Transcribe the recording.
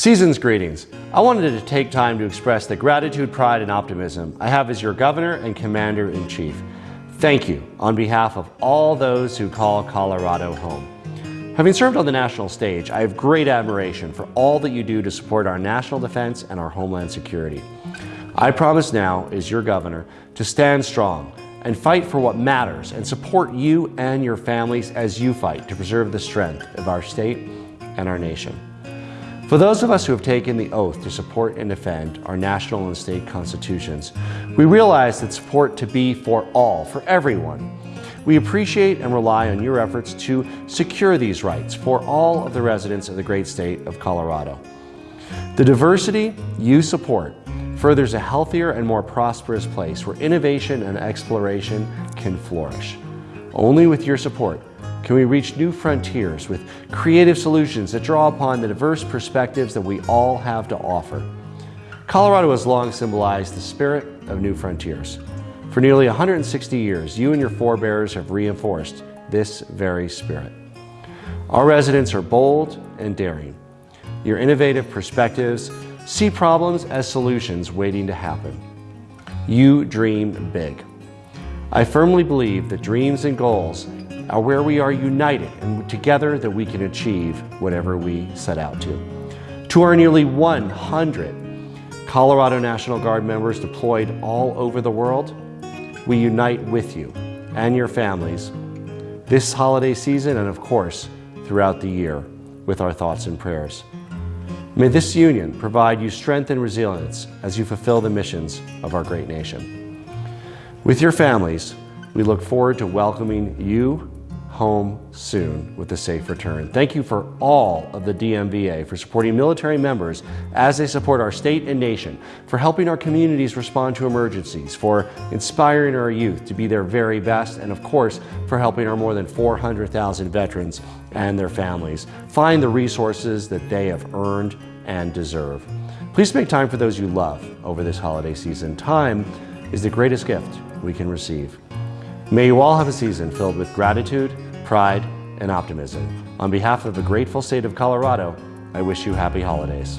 Season's greetings. I wanted to take time to express the gratitude, pride, and optimism I have as your Governor and Commander-in-Chief. Thank you on behalf of all those who call Colorado home. Having served on the national stage, I have great admiration for all that you do to support our national defense and our homeland security. I promise now, as your governor, to stand strong and fight for what matters and support you and your families as you fight to preserve the strength of our state and our nation. For those of us who have taken the oath to support and defend our national and state constitutions, we realize that support to be for all, for everyone. We appreciate and rely on your efforts to secure these rights for all of the residents of the great state of Colorado. The diversity you support furthers a healthier and more prosperous place where innovation and exploration can flourish. Only with your support can we reach new frontiers with creative solutions that draw upon the diverse perspectives that we all have to offer. Colorado has long symbolized the spirit of new frontiers. For nearly 160 years, you and your forebears have reinforced this very spirit. Our residents are bold and daring. Your innovative perspectives see problems as solutions waiting to happen. You dream big. I firmly believe that dreams and goals are where we are united and together that we can achieve whatever we set out to. To our nearly 100 Colorado National Guard members deployed all over the world, we unite with you and your families this holiday season and of course throughout the year with our thoughts and prayers. May this union provide you strength and resilience as you fulfill the missions of our great nation. With your families, we look forward to welcoming you home soon with a safe return. Thank you for all of the DMVA for supporting military members as they support our state and nation, for helping our communities respond to emergencies, for inspiring our youth to be their very best, and of course, for helping our more than 400,000 veterans and their families find the resources that they have earned and deserve. Please make time for those you love over this holiday season. Time is the greatest gift we can receive. May you all have a season filled with gratitude, pride, and optimism. On behalf of the grateful state of Colorado, I wish you happy holidays.